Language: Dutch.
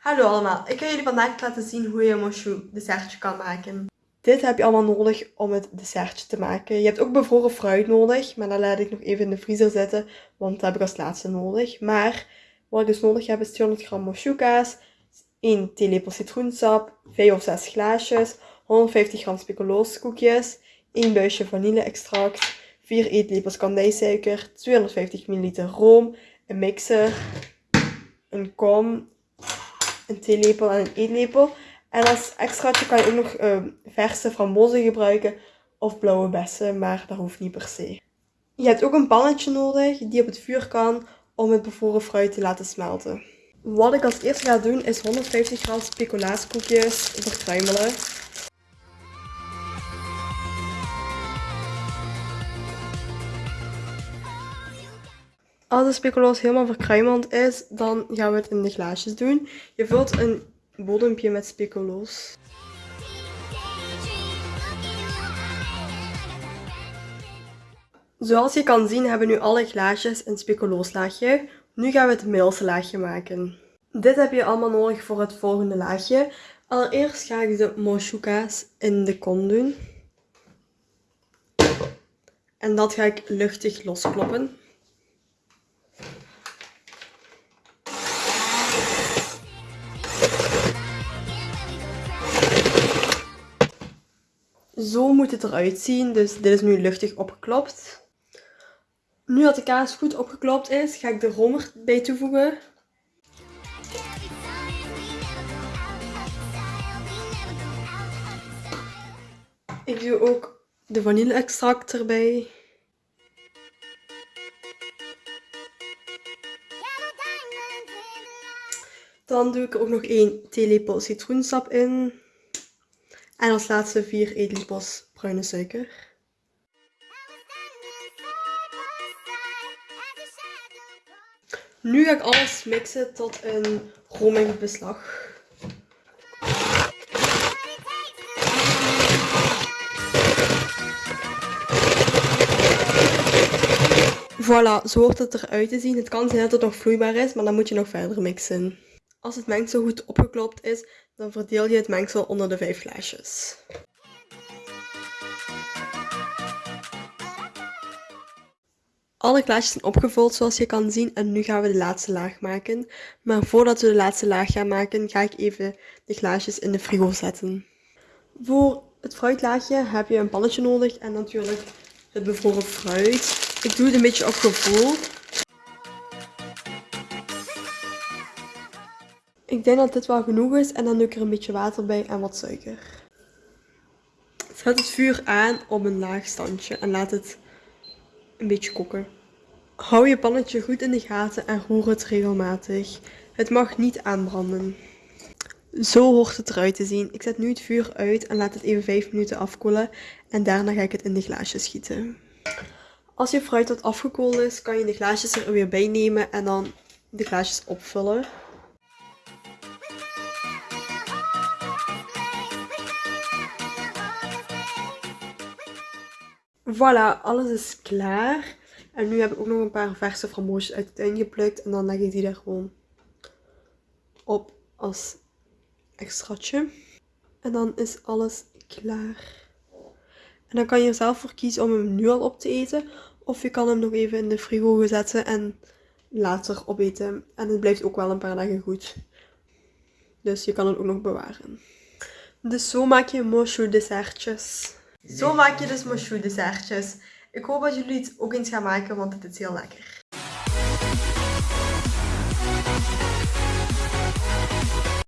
Hallo allemaal, ik ga jullie vandaag laten zien hoe je een mochu dessertje kan maken. Dit heb je allemaal nodig om het dessertje te maken. Je hebt ook bevroren fruit nodig, maar dat laat ik nog even in de vriezer zetten, want dat heb ik als laatste nodig. Maar wat ik dus nodig heb is 200 gram kaas, 1 theelepel citroensap, 5 of 6 glaasjes, 150 gram speculooskoekjes, 1 buisje vanille-extract, 4 eetlepels kandijsuiker, 250 ml room, een mixer, een kom, een theelepel en een eetlepel. En als extraatje kan je ook nog uh, verse frambozen gebruiken of blauwe bessen, maar dat hoeft niet per se. Je hebt ook een pannetje nodig die op het vuur kan om het bevroren fruit te laten smelten. Wat ik als eerste ga doen is 150 gram speculaaskoekjes verkruimelen. Als de speculoos helemaal verkruimeld is, dan gaan we het in de glaasjes doen. Je vult een bodempje met speculoos. Zoals je kan zien hebben nu alle glaasjes een speculooslaagje. Nu gaan we het middelste laagje maken. Dit heb je allemaal nodig voor het volgende laagje. Allereerst ga ik de moshuka's in de kon doen. En dat ga ik luchtig loskloppen. Zo moet het eruit zien. Dus dit is nu luchtig opgeklopt. Nu dat de kaas goed opgeklopt is, ga ik de romer bij toevoegen. Ik doe ook de vanille-extract erbij. Dan doe ik er ook nog 1 theelepel citroensap in. En als laatste 4 eetlepels bruine suiker. Nu ga ik alles mixen tot een romig beslag. Voilà, zo hoort het eruit te zien. Het kan zijn dat het nog vloeibaar is, maar dan moet je nog verder mixen. Als het mengsel goed opgeklopt is, dan verdeel je het mengsel onder de vijf glaasjes. Alle glaasjes zijn opgevuld zoals je kan zien en nu gaan we de laatste laag maken. Maar voordat we de laatste laag gaan maken, ga ik even de glaasjes in de frigo zetten. Voor het fruitlaagje heb je een pannetje nodig en natuurlijk het bevroren fruit. Ik doe het een beetje op gevoel. Ik denk dat dit wel genoeg is en dan doe ik er een beetje water bij en wat suiker. Zet het vuur aan op een laag standje en laat het een beetje koken. Hou je pannetje goed in de gaten en roer het regelmatig. Het mag niet aanbranden. Zo hoort het eruit te zien. Ik zet nu het vuur uit en laat het even 5 minuten afkoelen en daarna ga ik het in de glaasjes gieten. Als je fruit wat afgekoeld is, kan je de glaasjes er weer bij nemen en dan de glaasjes opvullen. Voilà, alles is klaar. En nu heb ik ook nog een paar verse framboosjes uit het tuin geplukt. En dan leg ik die daar gewoon op als extraatje. En dan is alles klaar. En dan kan je er zelf voor kiezen om hem nu al op te eten. Of je kan hem nog even in de frigo zetten en later opeten. En het blijft ook wel een paar dagen goed. Dus je kan het ook nog bewaren. Dus zo maak je mochu dessertjes. Zo maak je dus mochu dessertjes. Ik hoop dat jullie het ook eens gaan maken, want het is heel lekker.